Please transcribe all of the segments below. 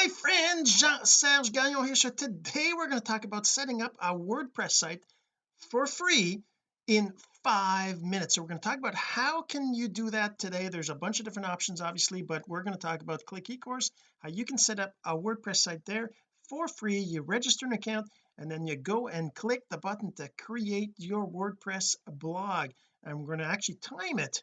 my friend Jean-Serge Gagnon here. So today we're going to talk about setting up a WordPress site for free in five minutes. So we're going to talk about how can you do that today. There's a bunch of different options obviously but we're going to talk about click ecourse how you can set up a WordPress site there for free. You register an account and then you go and click the button to create your WordPress blog. And we're going to actually time it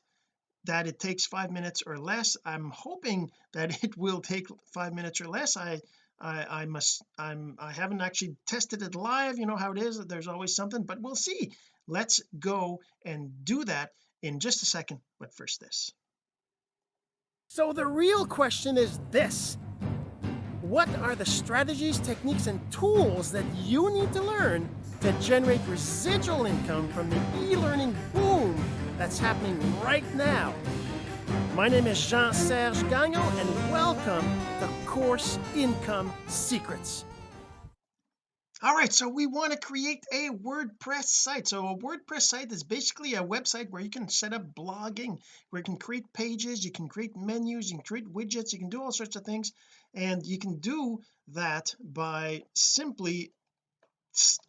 that it takes five minutes or less. I'm hoping that it will take five minutes or less. I I I must I'm I haven't actually tested it live. You know how it is there's always something but we'll see. Let's go and do that in just a second. But first this. So the real question is this. What are the strategies techniques and tools that you need to learn to generate residual income from the e-learning boom that's happening right now. My name is Jean-Serge Gagnon and welcome to Course Income Secrets. All right so we want to create a WordPress site. So a WordPress site is basically a website where you can set up blogging where you can create pages you can create menus you can create widgets you can do all sorts of things. And you can do that by simply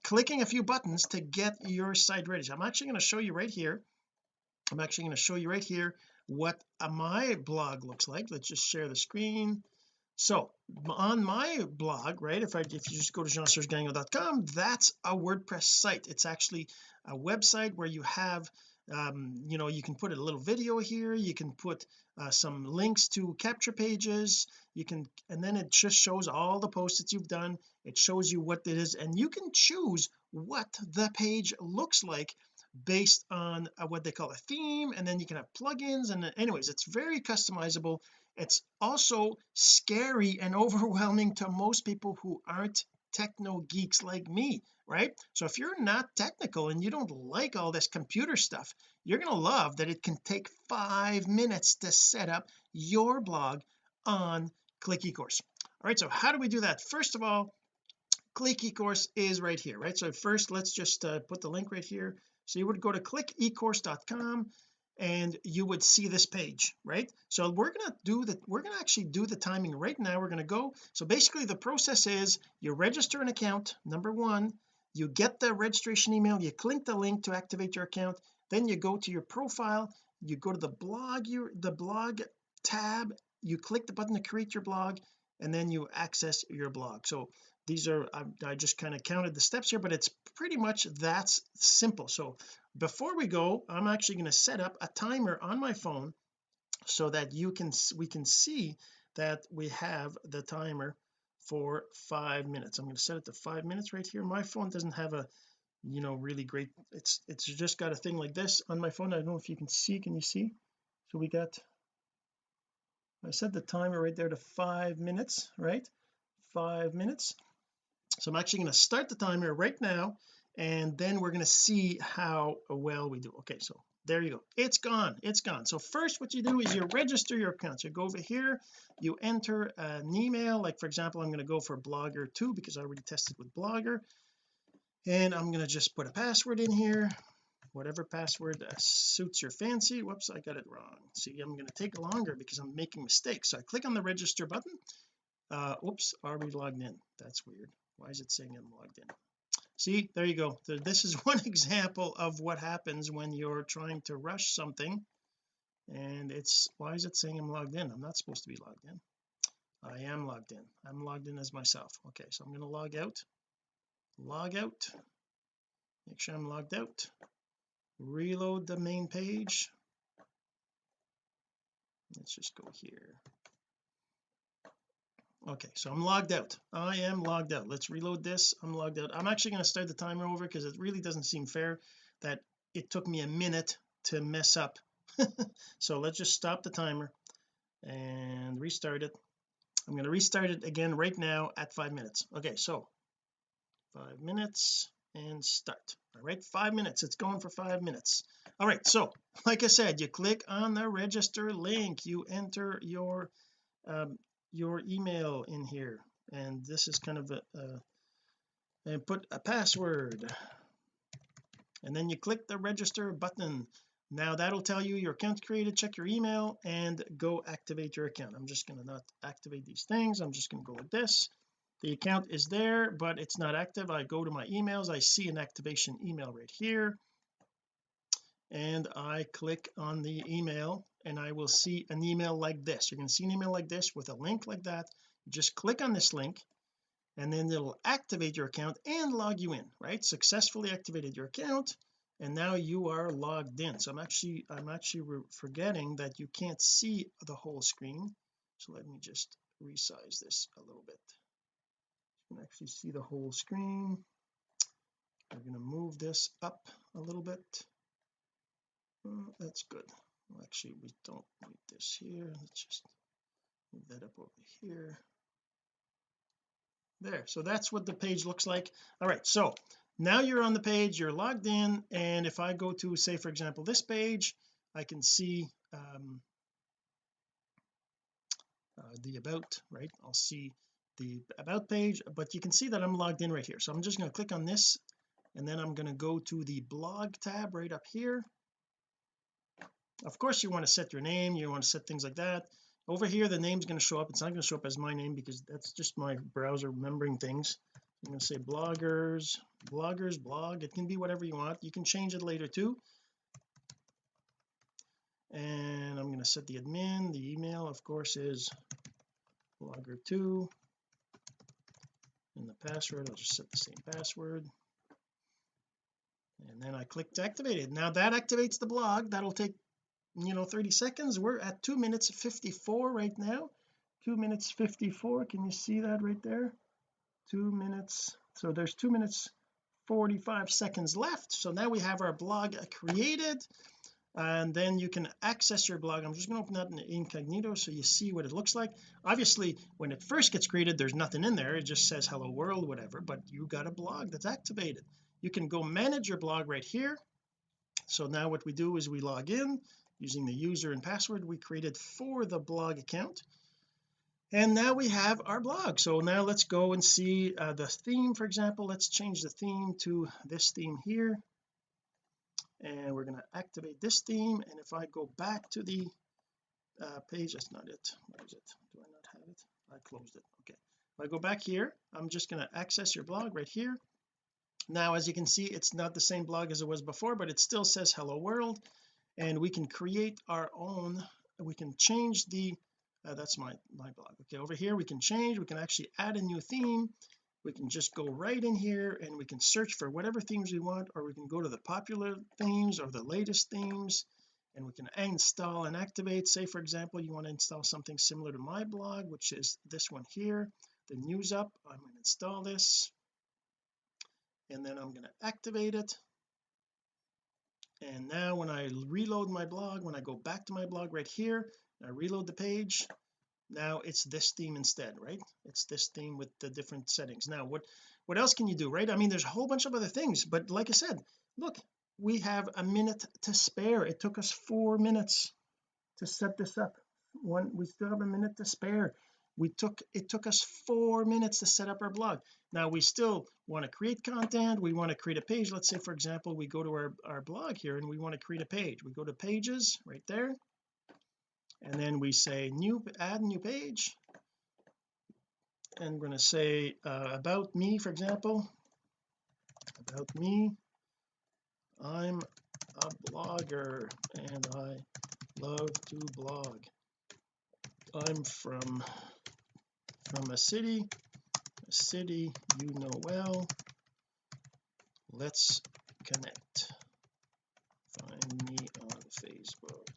clicking a few buttons to get your site ready. So I'm actually going to show you right here I'm actually going to show you right here what my blog looks like. Let's just share the screen. So on my blog right if I if you just go to jeansergegagnon.com that's a WordPress site. It's actually a website where you have um, you know you can put a little video here. You can put uh, some links to capture pages. You can and then it just shows all the posts that you've done. It shows you what it is and you can choose what the page looks like based on uh, what they call a theme and then you can have plugins and anyways it's very customizable. It's also scary and overwhelming to most people who aren't techno geeks like me right? So if you're not technical and you don't like all this computer stuff you're going to love that it can take five minutes to set up your blog on click ecourse all right so how do we do that? First of all click ecourse is right here right? So first let's just uh, put the link right here so you would go to clickecourse.com and you would see this page right? So we're going to do that we're going to actually do the timing right now. We're going to go so basically the process is you register an account number one you get the registration email you click the link to activate your account then you go to your profile you go to the blog your the blog tab you click the button to create your blog and then you access your blog. So these are I, I just kind of counted the steps here but it's pretty much that's simple. So before we go I'm actually going to set up a timer on my phone so that you can we can see that we have the timer for five minutes. I'm going to set it to five minutes right here. My phone doesn't have a you know really great it's it's just got a thing like this on my phone. I don't know if you can see can you see? So we got I set the timer right there to five minutes right? Five minutes so I'm actually going to start the timer right now and then we're going to see how well we do. Okay so there you go. It's gone. It's gone. So first what you do is you register your account. So you go over here. You enter an email. Like for example I'm going to go for blogger 2 because I already tested with blogger. And I'm going to just put a password in here. Whatever password suits your fancy. Whoops I got it wrong. See I'm going to take longer because I'm making mistakes. So I click on the register button. Uh whoops are we logged in? That's weird why is it saying I'm logged in? See there you go. This is one example of what happens when you're trying to rush something and it's why is it saying I'm logged in? I'm not supposed to be logged in. I am logged in. I'm logged in as myself. Okay so I'm going to log out. Log out. Make sure I'm logged out. Reload the main page. Let's just go here okay so I'm logged out. I am logged out. Let's reload this. I'm logged out. I'm actually going to start the timer over because it really doesn't seem fair that it took me a minute to mess up. So let's just stop the timer and restart it. I'm going to restart it again right now at five minutes. Okay so five minutes and start. All right five minutes. It's going for five minutes. All right so like I said you click on the register link. You enter your um, your email in here and this is kind of a, a and put a password. And then you click the register button. Now that'll tell you your account created check your email and go activate your account. I'm just going to not activate these things. I'm just going to go with this. The account is there but it's not active. I go to my emails. I see an activation email right here. And I click on the email and I will see an email like this. You're going to see an email like this with a link like that. Just click on this link and then it'll activate your account and log you in right? Successfully activated your account and now you are logged in. So I'm actually I'm actually forgetting that you can't see the whole screen. So let me just resize this a little bit. You can actually see the whole screen. We're going to move this up a little bit. Oh, that's good actually we don't need this here. Let's just move that up over here. There. So that's what the page looks like. All right. So now you're on the page you're logged in and if I go to say for example this page I can see um, uh, the about right? I'll see the about page but you can see that I'm logged in right here. So I'm just going to click on this and then I'm going to go to the blog tab right up here of course you want to set your name you want to set things like that. Over here the name's going to show up. It's not going to show up as my name because that's just my browser remembering things. I'm going to say bloggers bloggers blog. It can be whatever you want. You can change it later too. And I'm going to set the admin. The email of course is blogger2 and the password I'll just set the same password. And then I click to activate it. Now that activates the blog. That'll take you know 30 seconds. We're at 2 minutes 54 right now. 2 minutes 54 can you see that right there? 2 minutes. So there's 2 minutes 45 seconds left. So now we have our blog created and then you can access your blog. I'm just going to open that in incognito so you see what it looks like. Obviously when it first gets created there's nothing in there. It just says hello world whatever but you got a blog that's activated. You can go manage your blog right here. So now what we do is we log in using the user and password we created for the blog account. And now we have our blog. So now let's go and see uh, the theme for example. Let's change the theme to this theme here. And we're going to activate this theme. And if I go back to the uh, page that's not it. What is it? Do I not have it? I closed it. Okay. If I go back here I'm just going to access your blog right here. Now as you can see it's not the same blog as it was before but it still says hello world and we can create our own we can change the uh, that's my my blog. Okay over here we can change we can actually add a new theme. We can just go right in here and we can search for whatever themes we want or we can go to the popular themes or the latest themes and we can install and activate. Say for example you want to install something similar to my blog which is this one here the Newsup. I'm going to install this and then I'm going to activate it and now when I reload my blog when I go back to my blog right here I reload the page now it's this theme instead right? It's this theme with the different settings. Now what what else can you do right? I mean there's a whole bunch of other things but like I said look we have a minute to spare. It took us four minutes to set this up. One we still have a minute to spare we took it took us four minutes to set up our blog. Now we still want to create content we want to create a page. Let's say for example we go to our, our blog here and we want to create a page. We go to pages right there. And then we say new add new page. And we're going to say uh, about me for example. About me. I'm a blogger and I love to blog. I'm from from a city a city you know well. Let's connect. Find me on Facebook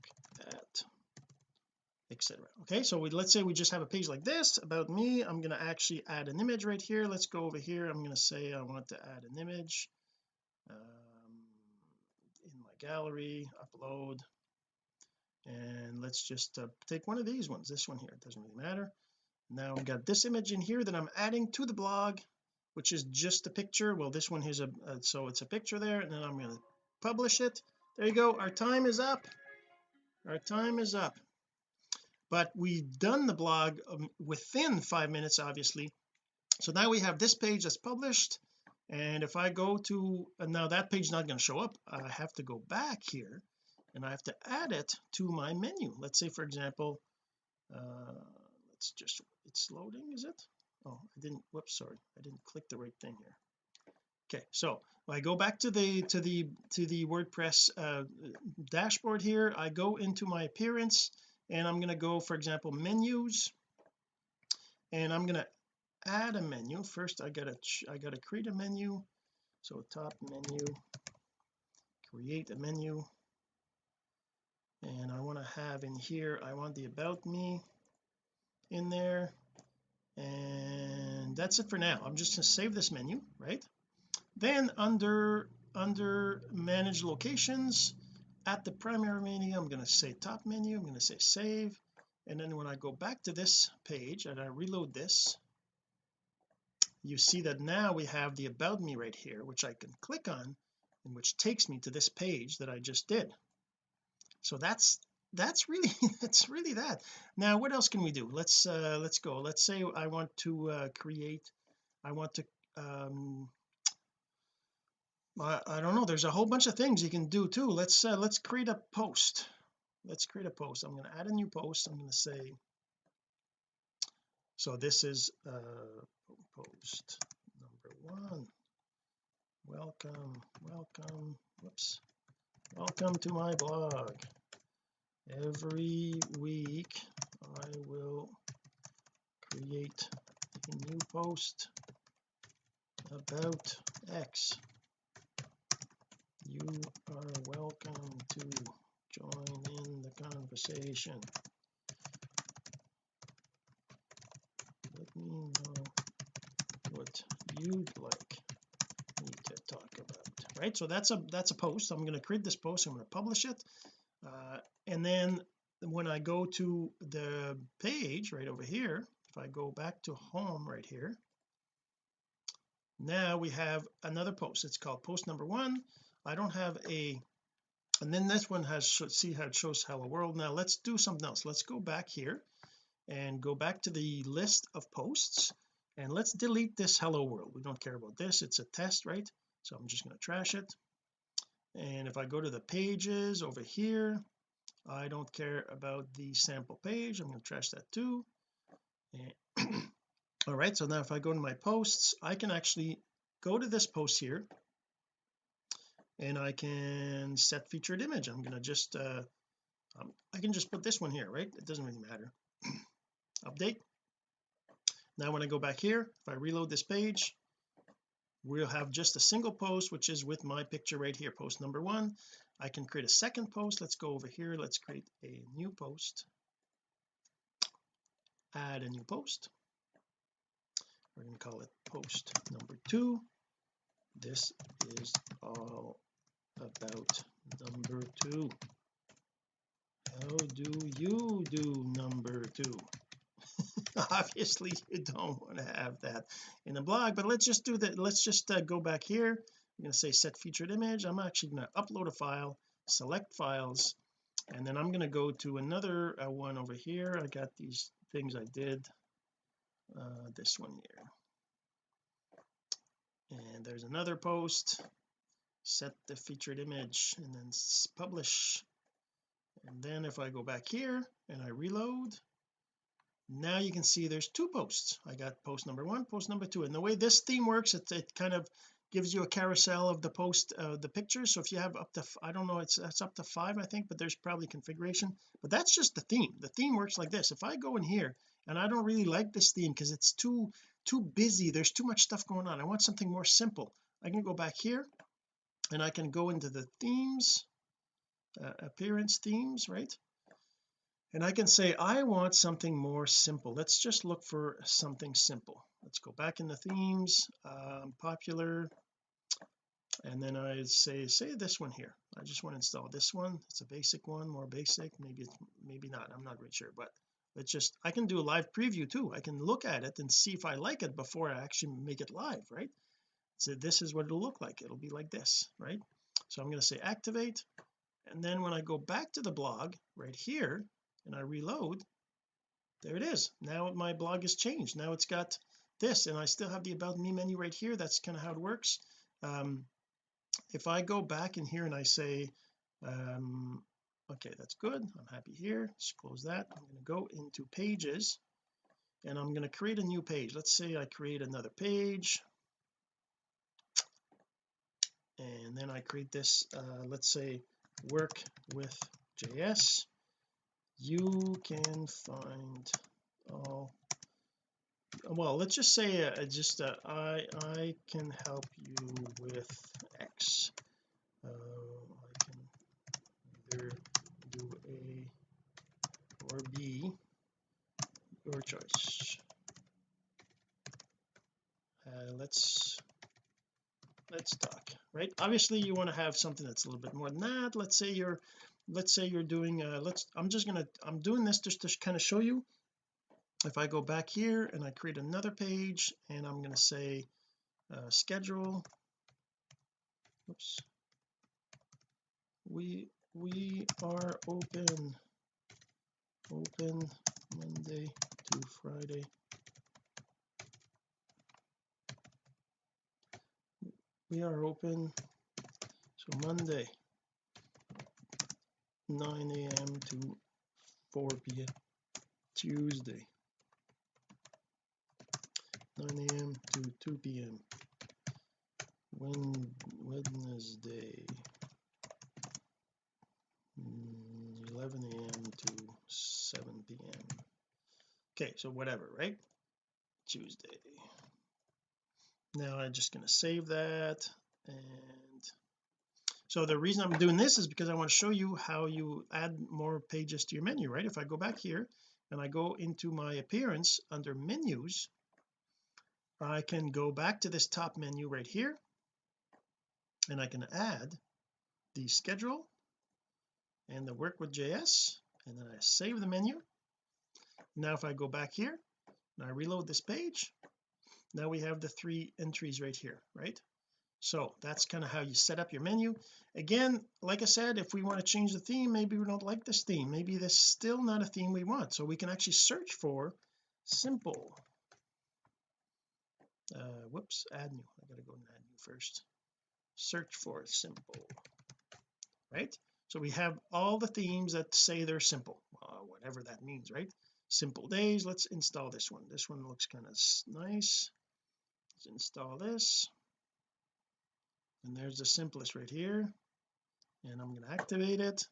at etc okay so we let's say we just have a page like this about me. I'm going to actually add an image right here. Let's go over here. I'm going to say I want to add an image um, in my gallery upload. And let's just uh, take one of these ones this one here. It doesn't really matter now I've got this image in here that I'm adding to the blog which is just a picture. Well this one is a uh, so it's a picture there and then I'm going to publish it. There you go. Our time is up. Our time is up. But we've done the blog um, within five minutes obviously. So now we have this page that's published and if I go to uh, now that page is not going to show up. I have to go back here and I have to add it to my menu. Let's say for example uh let's just it's loading is it? Oh I didn't whoops sorry I didn't click the right thing here. Okay so I go back to the to the to the WordPress uh, dashboard here. I go into my appearance and I'm going to go for example menus and I'm going to add a menu. First I gotta I gotta create a menu. So top menu create a menu. And I want to have in here I want the about me in there. And that's it for now. I'm just going to save this menu right? Then under under manage locations at the primary menu I'm going to say top menu I'm going to say save. And then when I go back to this page and I reload this you see that now we have the about me right here which I can click on and which takes me to this page that I just did. So that's that's really that's really that. Now what else can we do? Let's uh let's go. Let's say I want to uh create I want to um I, I don't know there's a whole bunch of things you can do too. Let's uh, let's create a post. Let's create a post. I'm going to add a new post. I'm going to say so this is uh post number one. Welcome welcome whoops. Welcome to my blog every week I will create a new post about X. You are welcome to join in the conversation. Let me know what you'd like me to talk about. Right so that's a that's a post. I'm going to create this post I'm going to publish it uh, and then when I go to the page right over here if I go back to home right here now we have another post. It's called post number one. I don't have a and then this one has see how it shows hello world. Now let's do something else. Let's go back here and go back to the list of posts and let's delete this hello world. We don't care about this. It's a test right? So I'm just going to trash it and if I go to the pages over here I don't care about the sample page. I'm going to trash that too. All right so now if I go to my posts I can actually go to this post here and I can set featured image. I'm going to just uh um, I can just put this one here right? It doesn't really matter. Update. Now when I go back here if I reload this page we'll have just a single post which is with my picture right here post number one. I can create a second post. Let's go over here. Let's create a new post. Add a new post. We're going to call it post number two. This is all about number two. How do you do number two obviously you don't want to have that in the blog but let's just do that. Let's just uh, go back here. I'm going to say set featured image. I'm actually going to upload a file select files and then I'm going to go to another uh, one over here. I got these things I did uh, this one here. And there's another post. Set the featured image and then publish. And then if I go back here and I reload now you can see there's two posts. I got post number one post number two. And the way this theme works it, it kind of gives you a carousel of the post uh, the pictures. So if you have up to I don't know it's it's up to five I think but there's probably configuration. But that's just the theme. The theme works like this. If I go in here and I don't really like this theme because it's too too busy there's too much stuff going on I want something more simple. I can go back here and I can go into the themes uh, appearance themes right and I can say I want something more simple. Let's just look for something simple. Let's go back in the themes um, popular and then I say say this one here. I just want to install this one. It's a basic one more basic. Maybe it's maybe not. I'm not really sure but let's just I can do a live preview too. I can look at it and see if I like it before I actually make it live right? So this is what it'll look like. It'll be like this right? So I'm going to say activate and then when I go back to the blog right here and I reload there it is. Now my blog has changed. Now it's got this and I still have the about me menu right here. That's kind of how it works. Um if I go back in here and I say um okay that's good. I'm happy here. Let's close that. I'm going to go into pages and I'm going to create a new page. Let's say I create another page. And then I create this uh, let's say work with JS you can find all well let's just say uh, just uh, I I can help you with X. Uh, I can either do A or B your choice. Uh, let's let's talk right? Obviously you want to have something that's a little bit more than that. Let's say you're let's say you're doing uh let's I'm just gonna I'm doing this just to kind of show you. If I go back here and I create another page and I'm going to say uh, schedule oops. We we are open open Monday to Friday. We are open so Monday 9 a.m. to 4 p.m. Tuesday 9 a.m. to 2 p.m. Wednesday mm, 11 a.m. to 7 p.m. okay so whatever right Tuesday now I'm just going to save that and so the reason I'm doing this is because I want to show you how you add more pages to your menu right? If I go back here and I go into my appearance under menus I can go back to this top menu right here and I can add the schedule and the work with JS and then I save the menu. Now if I go back here and I reload this page now we have the three entries right here right so that's kind of how you set up your menu. Again like I said if we want to change the theme maybe we don't like this theme. Maybe this is still not a theme we want. So we can actually search for simple. Uh whoops add new. I gotta go and add new first. Search for simple right? So we have all the themes that say they're simple. Uh, whatever that means right? Simple days let's install this one. This one looks kind of nice. Let's install this and there's the simplest right here. And I'm going to activate it.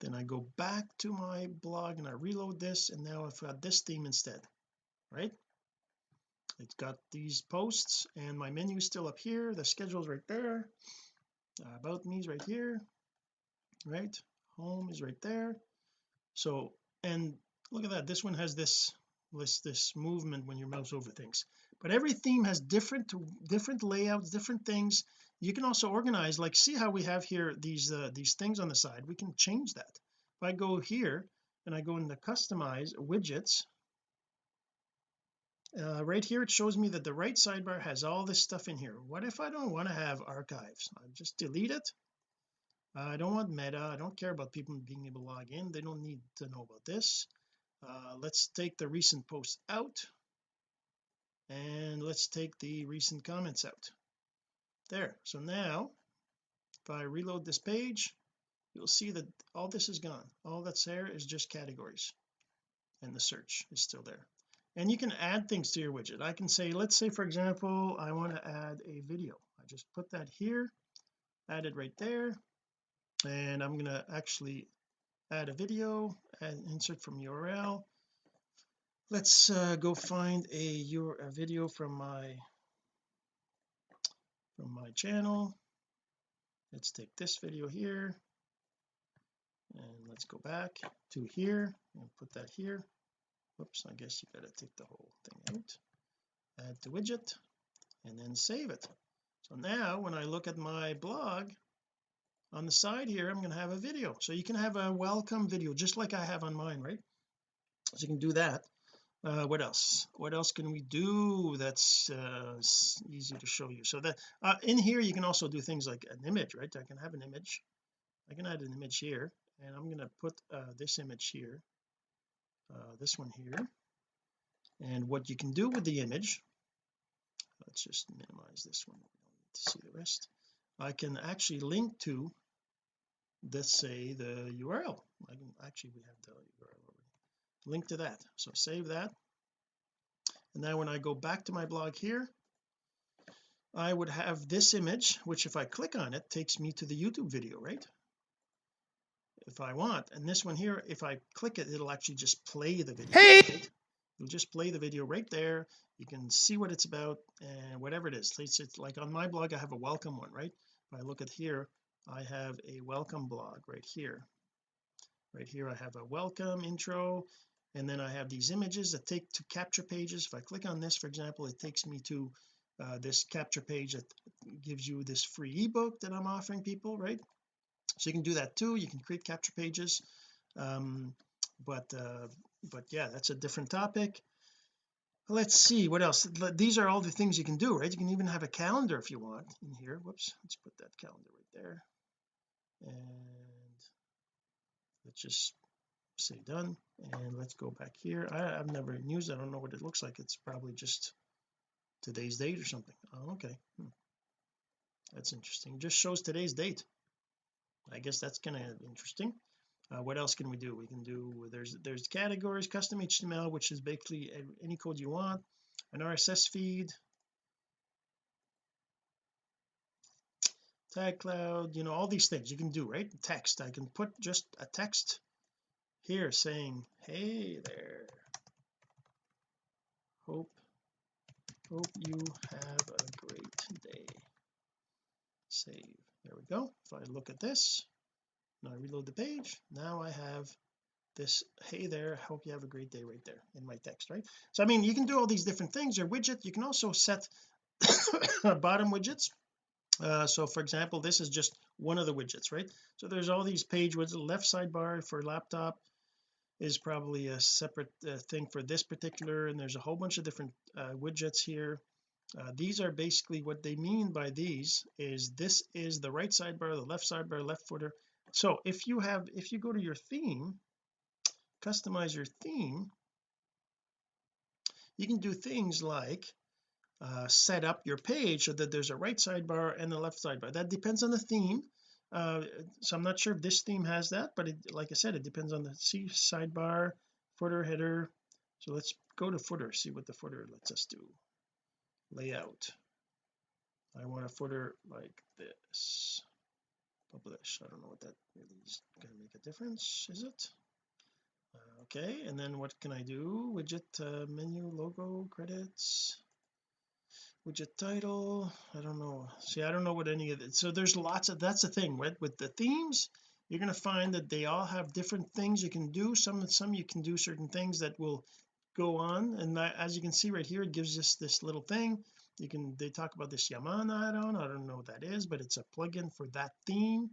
Then I go back to my blog and I reload this and now I've got this theme instead right? It's got these posts and my menu is still up here. The schedule's right there. Uh, about me is right here right? Home is right there. So and look at that. This one has this list this movement when your mouse over things but every theme has different different layouts different things. You can also organize like see how we have here these uh, these things on the side. We can change that. If I go here and I go into customize widgets uh, right here it shows me that the right sidebar has all this stuff in here. What if I don't want to have archives? I just delete it. I don't want meta. I don't care about people being able to log in. They don't need to know about this. Uh, let's take the recent posts out and let's take the recent comments out. There. So now if I reload this page you'll see that all this is gone. All that's there is just categories. And the search is still there. And you can add things to your widget. I can say let's say for example I want to add a video. I just put that here add it right there and I'm going to actually add a video and insert from URL let's uh, go find a your a video from my from my channel. Let's take this video here and let's go back to here and put that here. Whoops I guess you got to take the whole thing out. Add to widget and then save it. So now when I look at my blog on the side here I'm going to have a video. So you can have a welcome video just like I have on mine right? So you can do that uh, what else? What else can we do that's uh, easy to show you? So that uh, in here you can also do things like an image right? I can have an image. I can add an image here and I'm going to put uh, this image here uh, this one here. And what you can do with the image let's just minimize this one we don't need to see the rest. I can actually link to let's say the URL I can actually we have the URL already link to that. So save that. And now when I go back to my blog here I would have this image which if I click on it takes me to the YouTube video right? If I want. And this one here if I click it it'll actually just play the video hey! right? it'll just play the video right there. You can see what it's about and whatever it is. It's, it's like on my blog I have a welcome one right? If I look at here I have a welcome blog right here. Right here I have a welcome intro and then I have these images that take to capture pages. If I click on this for example it takes me to uh, this capture page that gives you this free ebook that I'm offering people right? So you can do that too. You can create capture pages. Um, but uh, but yeah that's a different topic. Let's see what else. These are all the things you can do right? You can even have a calendar if you want in here. Whoops. Let's put that calendar right there. And let's just say done and let's go back here. I, have never used I don't know what it looks like. It's probably just today's date or something. Oh okay. Hmm. that's interesting. Just shows today's date. I guess that's kind of interesting. Uh, what else can we do? We can do there's there's categories custom HTML which is basically any code you want an RSS feed tag cloud you know all these things you can do right? Text. I can put just a text here saying hey there. Hope hope you have a great day. Save. There we go. If I look at this now I reload the page now I have this hey there hope you have a great day right there in my text right? So I mean you can do all these different things your widget. You can also set bottom widgets. Uh, so for example this is just one of the widgets right? So there's all these page widgets left sidebar for laptop is probably a separate uh, thing for this particular and there's a whole bunch of different uh, widgets here. Uh, these are basically what they mean by these is this is the right sidebar the left sidebar left footer. So if you have if you go to your theme customize your theme you can do things like uh, set up your page so that there's a right sidebar and a left sidebar. That depends on the theme uh, so I'm not sure if this theme has that but it, like I said it depends on the see sidebar footer header. So let's go to footer see what the footer lets us do. Layout. I want a footer like this. Publish. I don't know what that really is going to make a difference is it? Uh, okay and then what can I do? Widget uh, menu logo credits widget title I don't know. See I don't know what any of it so there's lots of that's the thing right with the themes you're going to find that they all have different things you can do. Some some you can do certain things that will go on and that, as you can see right here it gives us this little thing. You can they talk about this Yamana add-on I don't know what that is but it's a plugin for that theme.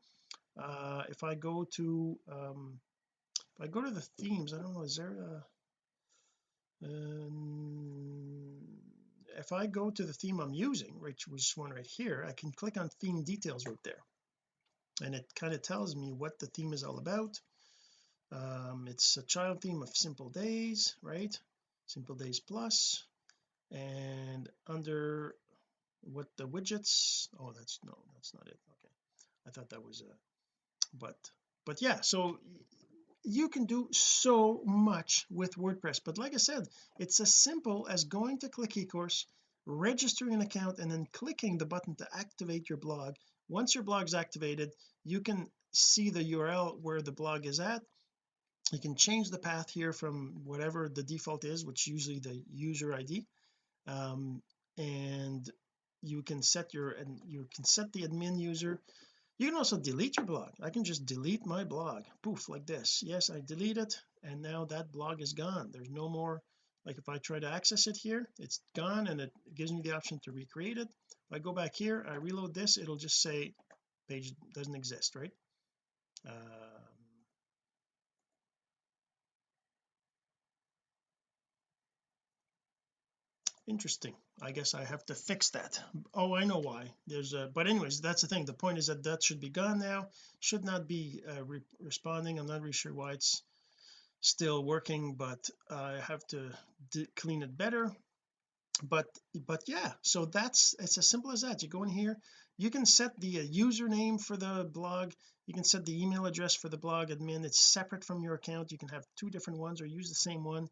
Uh if I go to um if I go to the themes I don't know is there a um, if I go to the theme I'm using which was one right here I can click on theme details right there. And it kind of tells me what the theme is all about. Um, it's a child theme of simple days right? Simple days plus. And under what the widgets oh that's no that's not it. Okay. I thought that was a but but yeah so you can do so much with WordPress. But like I said it's as simple as going to click eCourse registering an account and then clicking the button to activate your blog. Once your blog is activated you can see the URL where the blog is at. You can change the path here from whatever the default is which usually the user ID um, and you can set your and you can set the admin user you can also delete your blog. I can just delete my blog. Poof like this. Yes I delete it and now that blog is gone. There's no more like if I try to access it here it's gone and it gives me the option to recreate it. If I go back here I reload this it'll just say page doesn't exist right? Uh, interesting I guess I have to fix that. Oh I know why. There's a but anyways that's the thing. The point is that that should be gone now. Should not be uh, re responding. I'm not really sure why it's still working but I have to clean it better. But but yeah so that's it's as simple as that. You go in here. You can set the uh, username for the blog. You can set the email address for the blog. Admin it's separate from your account. You can have two different ones or use the same one.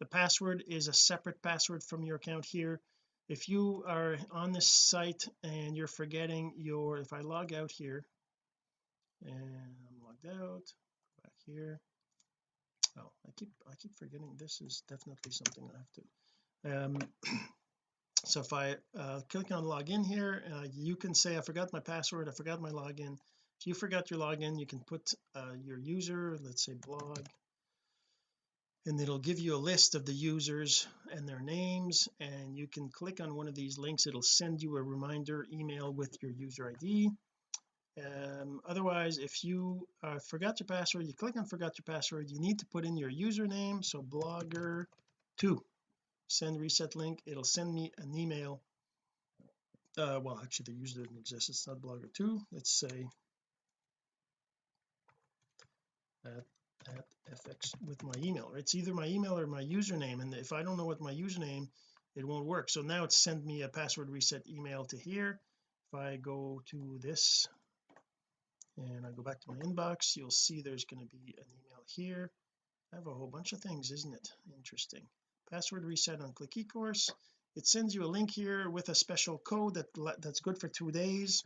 The password is a separate password from your account here if you are on this site and you're forgetting your if I log out here and I'm logged out back here. Oh I keep I keep forgetting this is definitely something I have to um so if I uh, click on login here uh, you can say I forgot my password I forgot my login. If you forgot your login you can put uh, your user let's say blog and it'll give you a list of the users and their names and you can click on one of these links. It'll send you a reminder email with your user ID um, otherwise if you uh, forgot your password you click on forgot your password you need to put in your username so blogger 2 send reset link. It'll send me an email. Uh well actually the user doesn't exist. It's not blogger 2 let's say at, at fx with my email. It's either my email or my username and if I don't know what my username it won't work. So now it's sent me a password reset email to here. If I go to this and I go back to my inbox you'll see there's going to be an email here. I have a whole bunch of things isn't it? Interesting. Password reset on click ecourse. It sends you a link here with a special code that that's good for two days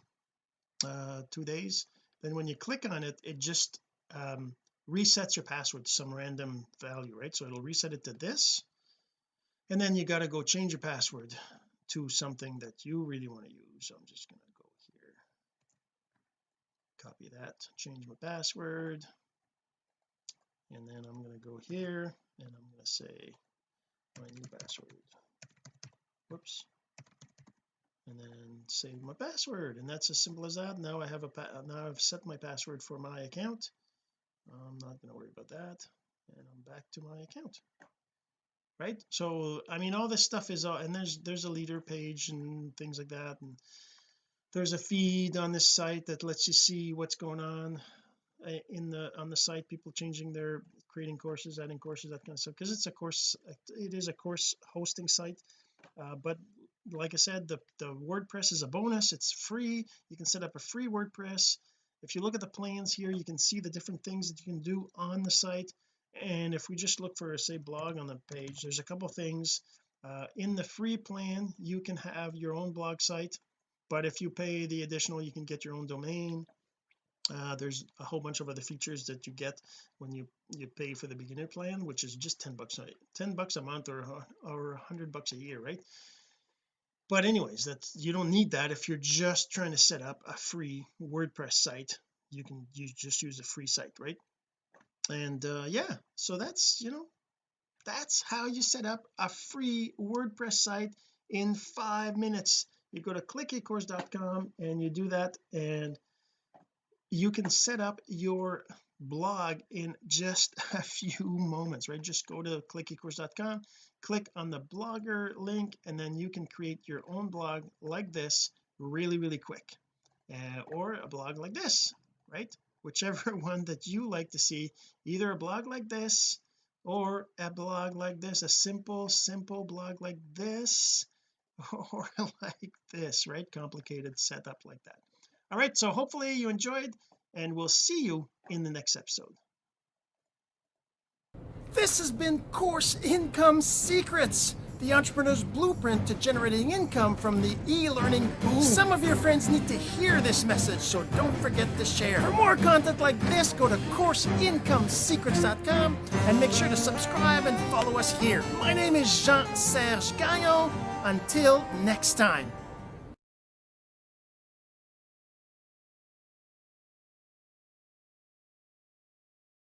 uh two days. Then when you click on it it just um resets your password to some random value right? So it'll reset it to this. And then you got to go change your password to something that you really want to use. So I'm just going to go here. Copy that change my password. And then I'm going to go here and I'm going to say my new password. Whoops. And then save my password. And that's as simple as that. Now I have a now I've set my password for my account I'm not going to worry about that and I'm back to my account. Right? So I mean all this stuff is all and there's there's a leader page and things like that and there's a feed on this site that lets you see what's going on uh, in the on the site people changing their creating courses adding courses that kind of stuff because it's a course it is a course hosting site uh, but like I said the the WordPress is a bonus it's free you can set up a free WordPress if you look at the plans here you can see the different things that you can do on the site. And if we just look for say blog on the page there's a couple things. Uh, in the free plan you can have your own blog site but if you pay the additional you can get your own domain. Uh, there's a whole bunch of other features that you get when you you pay for the beginner plan which is just 10 bucks a 10 bucks a month or or 100 bucks a year right but anyways that's you don't need that. If you're just trying to set up a free WordPress site you can you just use a free site right? And uh yeah so that's you know that's how you set up a free WordPress site in five minutes. You go to clickecourse.com and you do that and you can set up your blog in just a few moments right? Just go to clickecourse.com click on the blogger link and then you can create your own blog like this really really quick uh, or a blog like this right? Whichever one that you like to see either a blog like this or a blog like this a simple simple blog like this or like this right? Complicated setup like that. All right so hopefully you enjoyed and we'll see you in the next episode this has been course income secrets the entrepreneur's blueprint to generating income from the e-learning boom. Some of your friends need to hear this message, so don't forget to share. For more content like this, go to CourseIncomeSecrets.com and make sure to subscribe and follow us here. My name is Jean-Serge Gagnon. Until next time.